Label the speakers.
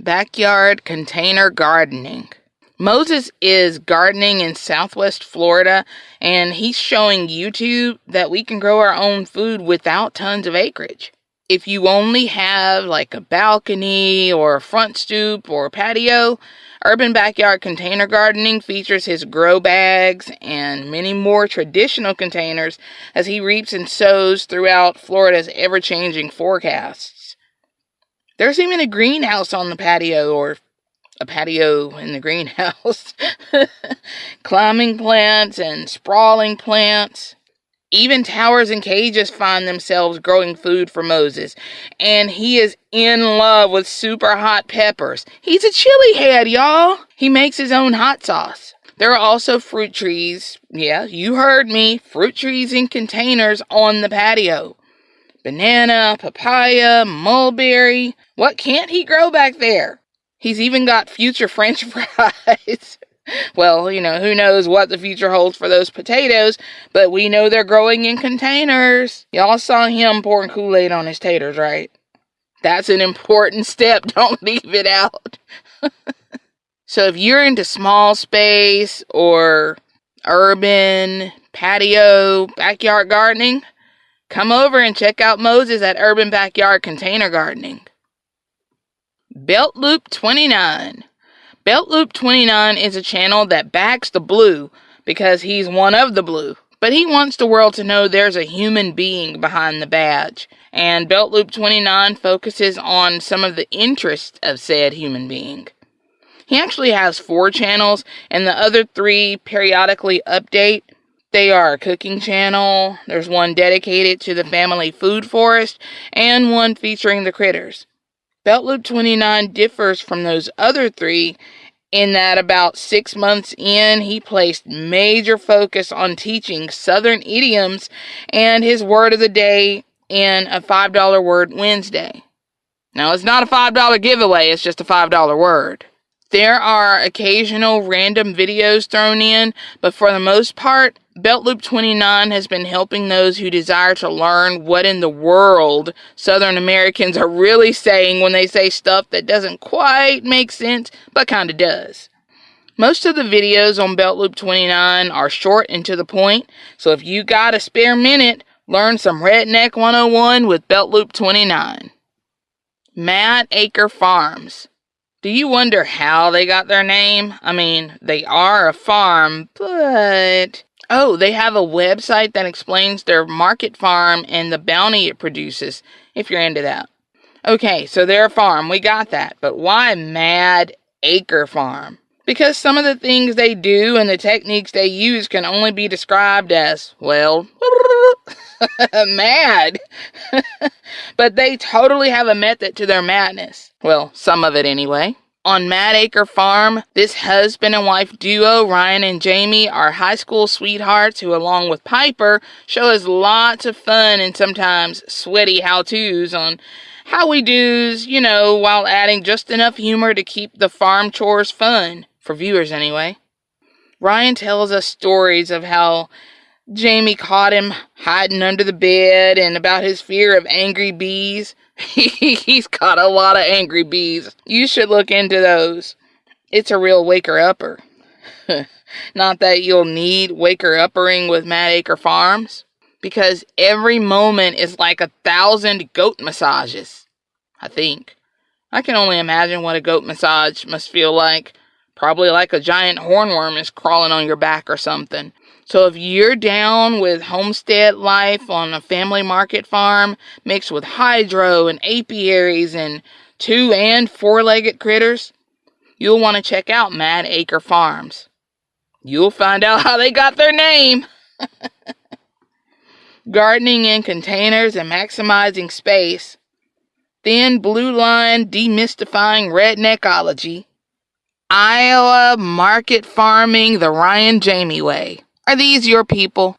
Speaker 1: backyard container gardening. Moses is gardening in southwest Florida and he's showing YouTube that we can grow our own food without tons of acreage. If you only have like a balcony or a front stoop or a patio, Urban Backyard Container Gardening features his grow bags and many more traditional containers as he reaps and sows throughout Florida's ever changing forecasts. There's even a greenhouse on the patio, or a patio in the greenhouse. Climbing plants and sprawling plants. Even towers and cages find themselves growing food for Moses. And he is in love with super hot peppers. He's a chili head, y'all. He makes his own hot sauce. There are also fruit trees. Yeah, you heard me. Fruit trees in containers on the patio. Banana, papaya, mulberry. What can't he grow back there? He's even got future french fries well, you know, who knows what the future holds for those potatoes, but we know they're growing in containers. Y'all saw him pouring Kool Aid on his taters, right? That's an important step. Don't leave it out. so if you're into small space or urban patio backyard gardening, come over and check out Moses at Urban Backyard Container Gardening. Belt Loop 29. Belt Loop 29 is a channel that backs the blue because he's one of the blue. But he wants the world to know there's a human being behind the badge. And Belt Loop 29 focuses on some of the interests of said human being. He actually has four channels, and the other three periodically update. They are a cooking channel, there's one dedicated to the family food forest, and one featuring the critters. Belt Loop 29 differs from those other three in that about six months in, he placed major focus on teaching Southern idioms and his word of the day in a $5 word Wednesday. Now, it's not a $5 giveaway, it's just a $5 word. There are occasional random videos thrown in, but for the most part, Belt Loop 29 has been helping those who desire to learn what in the world Southern Americans are really saying when they say stuff that doesn't quite make sense, but kinda does. Most of the videos on Belt Loop 29 are short and to the point, so if you got a spare minute, learn some Redneck 101 with Belt Loop 29. Mad Acre Farms. Do you wonder how they got their name? I mean, they are a farm, but. Oh, they have a website that explains their market farm and the bounty it produces, if you're into that. Okay, so they're a farm, we got that. But why Mad Acre Farm? Because some of the things they do and the techniques they use can only be described as, well, mad. but they totally have a method to their madness. Well, some of it anyway. On Mad Acre Farm, this husband and wife duo, Ryan and Jamie, are high school sweethearts who, along with Piper, show us lots of fun and sometimes sweaty how to's on how we do's, you know, while adding just enough humor to keep the farm chores fun, for viewers anyway. Ryan tells us stories of how Jamie caught him hiding under the bed and about his fear of angry bees. He's caught a lot of angry bees. You should look into those. It's a real waker upper. Not that you'll need waker uppering with Mad Acre Farms, because every moment is like a thousand goat massages. I think. I can only imagine what a goat massage must feel like. Probably like a giant hornworm is crawling on your back or something. So if you're down with homestead life on a family market farm mixed with hydro and apiaries and two and four legged critters, you'll want to check out Mad Acre Farms. You'll find out how they got their name. Gardening in containers and maximizing space. Thin blue line demystifying redneckology. Iowa market farming the Ryan Jamie way. Are these your people?